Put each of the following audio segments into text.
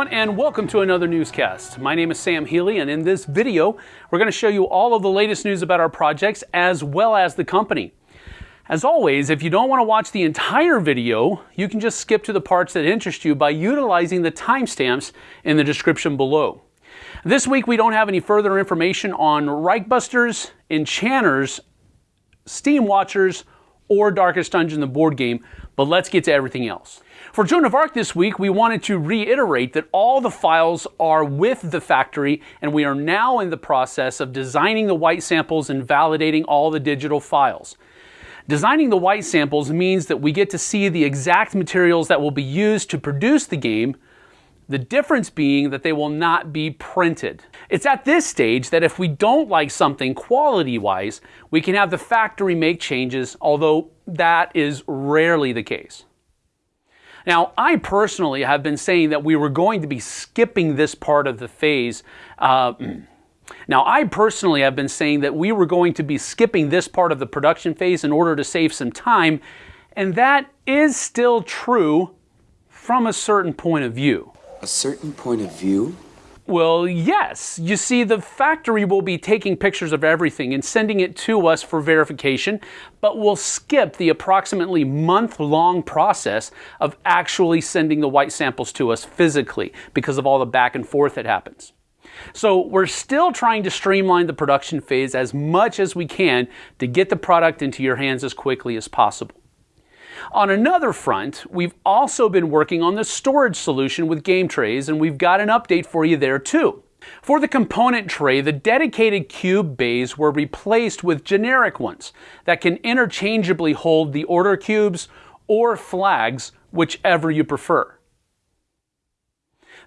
everyone, and welcome to another newscast. My name is Sam Healy, and in this video, we're going to show you all of the latest news about our projects as well as the company. As always, if you don't want to watch the entire video, you can just skip to the parts that interest you by utilizing the timestamps in the description below. This week, we don't have any further information on Reichbusters, Enchanters, Steam Watchers, or Darkest Dungeon, the board game, but let's get to everything else. For Joan of Arc this week, we wanted to reiterate that all the files are with the factory, and we are now in the process of designing the white samples and validating all the digital files. Designing the white samples means that we get to see the exact materials that will be used to produce the game, the difference being that they will not be printed. It's at this stage that if we don't like something quality-wise, we can have the factory make changes, although that is rarely the case. Now, I personally have been saying that we were going to be skipping this part of the phase. Uh, now, I personally have been saying that we were going to be skipping this part of the production phase in order to save some time, and that is still true from a certain point of view a certain point of view? Well, yes. You see, the factory will be taking pictures of everything and sending it to us for verification, but we'll skip the approximately month-long process of actually sending the white samples to us physically because of all the back and forth that happens. So we're still trying to streamline the production phase as much as we can to get the product into your hands as quickly as possible. On another front, we've also been working on the storage solution with game trays, and we've got an update for you there too. For the component tray, the dedicated cube bays were replaced with generic ones that can interchangeably hold the order cubes or flags, whichever you prefer.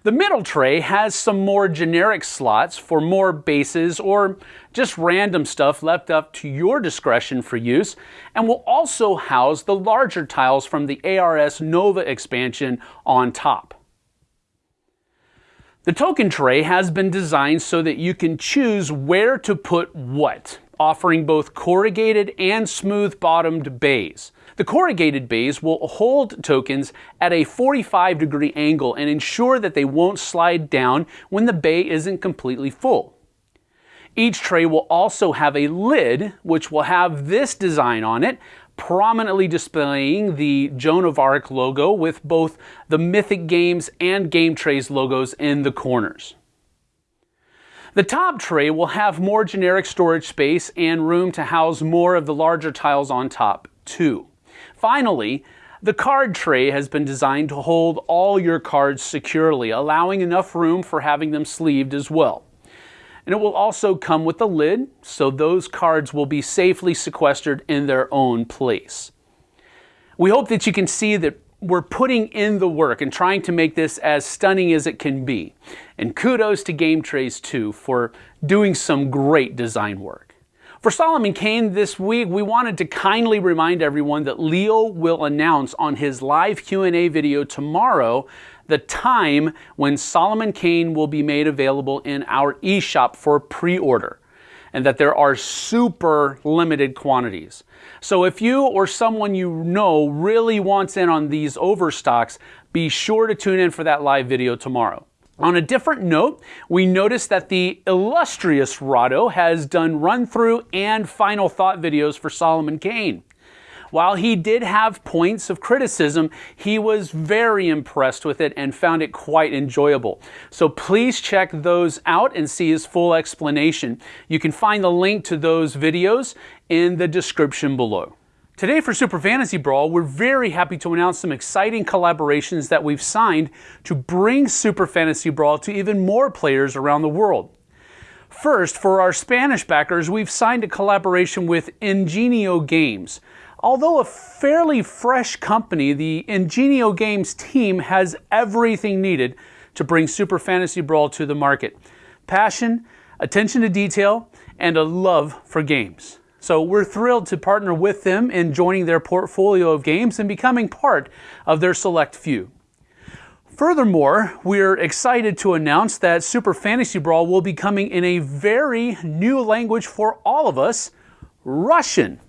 The middle tray has some more generic slots for more bases or just random stuff left up to your discretion for use, and will also house the larger tiles from the ARS Nova expansion on top. The token tray has been designed so that you can choose where to put what, offering both corrugated and smooth bottomed bays. The corrugated bays will hold tokens at a 45 degree angle and ensure that they won't slide down when the bay isn't completely full. Each tray will also have a lid which will have this design on it, prominently displaying the Joan of Arc logo with both the Mythic Games and Game Trays logos in the corners. The top tray will have more generic storage space and room to house more of the larger tiles on top too. Finally, the card tray has been designed to hold all your cards securely, allowing enough room for having them sleeved as well. And it will also come with a lid, so those cards will be safely sequestered in their own place. We hope that you can see that we're putting in the work and trying to make this as stunning as it can be. And kudos to Game Trays too for doing some great design work. For Solomon Kane this week, we wanted to kindly remind everyone that Leo will announce on his live Q&A video tomorrow the time when Solomon Kane will be made available in our eShop for pre-order and that there are super limited quantities. So if you or someone you know really wants in on these overstocks, be sure to tune in for that live video tomorrow. On a different note, we noticed that the illustrious Rahdo has done run through and final thought videos for Solomon Kane. While he did have points of criticism, he was very impressed with it and found it quite enjoyable. So please check those out and see his full explanation. You can find the link to those videos in the description below. Today for Super Fantasy Brawl, we're very happy to announce some exciting collaborations that we've signed to bring Super Fantasy Brawl to even more players around the world. First, for our Spanish backers, we've signed a collaboration with Ingenio Games. Although a fairly fresh company, the Ingenio Games team has everything needed to bring Super Fantasy Brawl to the market. Passion, attention to detail, and a love for games. So we're thrilled to partner with them in joining their portfolio of games and becoming part of their select few. Furthermore, we're excited to announce that Super Fantasy Brawl will be coming in a very new language for all of us, Russian.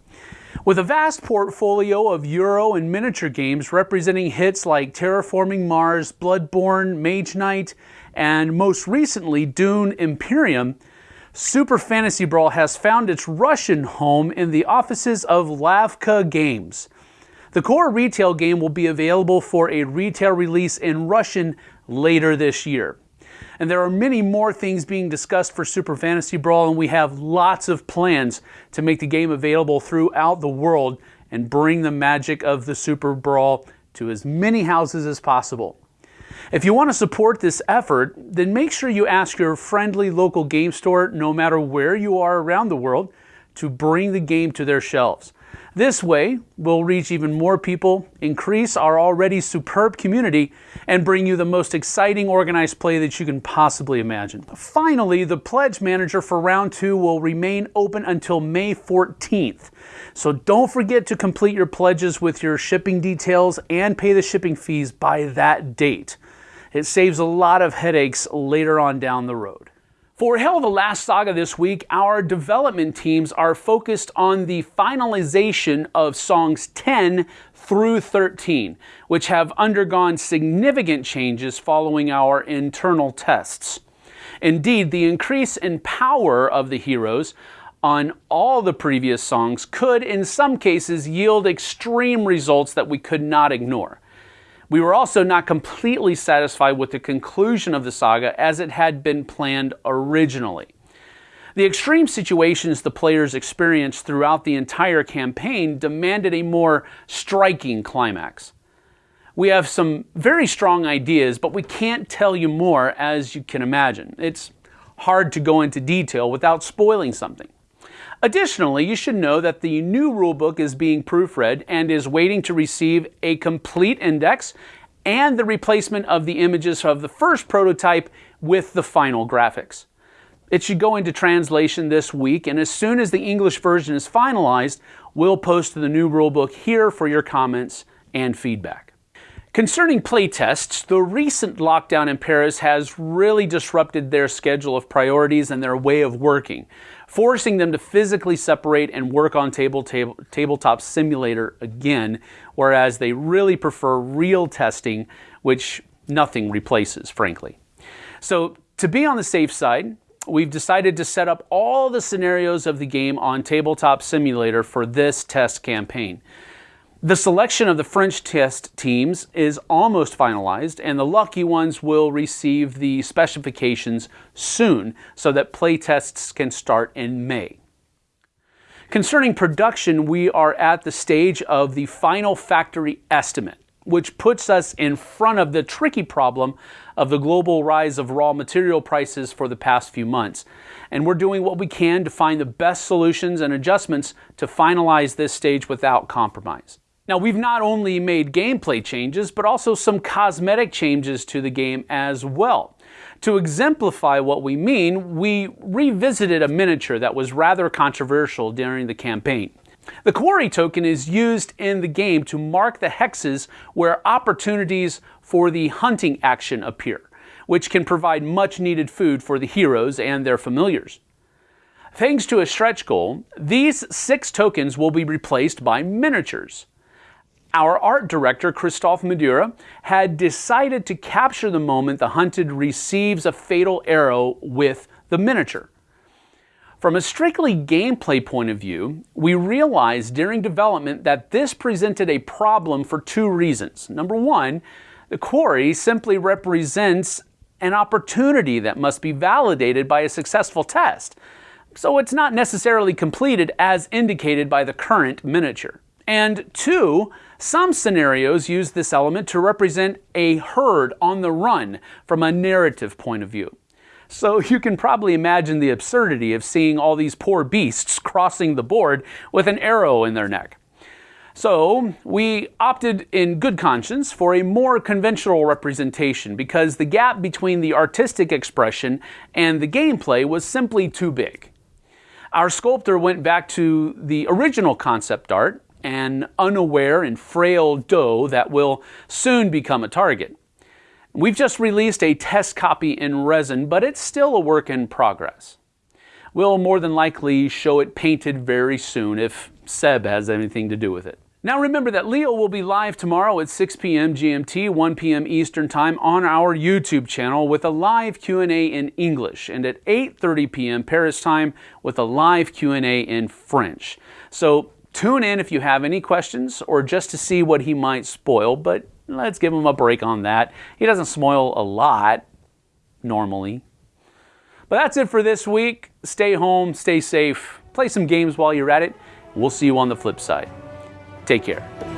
With a vast portfolio of Euro and miniature games representing hits like Terraforming Mars, Bloodborne, Mage Knight, and most recently Dune Imperium, Super Fantasy Brawl has found its Russian home in the offices of Lavka Games. The core retail game will be available for a retail release in Russian later this year. And there are many more things being discussed for Super Fantasy Brawl, and we have lots of plans to make the game available throughout the world and bring the magic of the Super Brawl to as many houses as possible. If you want to support this effort, then make sure you ask your friendly local game store, no matter where you are around the world, to bring the game to their shelves. This way, we'll reach even more people, increase our already superb community, and bring you the most exciting organized play that you can possibly imagine. Finally, the Pledge Manager for round two will remain open until May 14th. So don't forget to complete your pledges with your shipping details and pay the shipping fees by that date. It saves a lot of headaches later on down the road. For Hel of the Last Saga this week, our development teams are focused on the finalization of songs 10 through 13, which have undergone significant changes following our internal tests. Indeed, the increase in power of the heroes on all the previous songs could, in some cases, yield extreme results that we could not ignore. We were also not completely satisfied with the conclusion of the saga as it had been planned originally. The extreme situations the players experienced throughout the entire campaign demanded a more striking climax. We have some very strong ideas, but we can't tell you more as you can imagine. It's hard to go into detail without spoiling something. Additionally, you should know that the new rulebook is being proofread and is waiting to receive a complete index and the replacement of the images of the first prototype with the final graphics. It should go into translation this week, and as soon as the English version is finalized, we'll post the new rulebook here for your comments and feedback. Concerning playtests, the recent lockdown in Paris has really disrupted their schedule of priorities and their way of working forcing them to physically separate and work on table, table, tabletop simulator again, whereas they really prefer real testing, which nothing replaces, frankly. So to be on the safe side, we've decided to set up all the scenarios of the game on Tabletop Simulator for this test campaign. The selection of the French test teams is almost finalized, and the lucky ones will receive the specifications soon so that playtests can start in May. Concerning production, we are at the stage of the final factory estimate, which puts us in front of the tricky problem of the global rise of raw material prices for the past few months. And we're doing what we can to find the best solutions and adjustments to finalize this stage without compromise. Now, we've not only made gameplay changes, but also some cosmetic changes to the game as well. To exemplify what we mean, we revisited a miniature that was rather controversial during the campaign. The quarry token is used in the game to mark the hexes where opportunities for the hunting action appear, which can provide much needed food for the heroes and their familiars. Thanks to a stretch goal, these six tokens will be replaced by miniatures. Our art director, Christophe Madura, had decided to capture the moment the hunted receives a fatal arrow with the miniature. From a strictly gameplay point of view, we realized during development that this presented a problem for two reasons. Number one, the quarry simply represents an opportunity that must be validated by a successful test, so it's not necessarily completed as indicated by the current miniature. And two, some scenarios use this element to represent a herd on the run from a narrative point of view. So you can probably imagine the absurdity of seeing all these poor beasts crossing the board with an arrow in their neck. So we opted in good conscience for a more conventional representation because the gap between the artistic expression and the gameplay was simply too big. Our sculptor went back to the original concept art an unaware and frail doe that will soon become a target. We've just released a test copy in resin, but it's still a work in progress. We'll more than likely show it painted very soon if Seb has anything to do with it. Now remember that Leo will be live tomorrow at 6 p.m. GMT, 1 p.m. Eastern Time on our YouTube channel with a live Q&A in English and at 8:30 p.m. Paris time with a live Q&A in French. So tune in if you have any questions or just to see what he might spoil, but let's give him a break on that. He doesn't spoil a lot normally. But that's it for this week. Stay home, stay safe, play some games while you're at it. We'll see you on the flip side. Take care.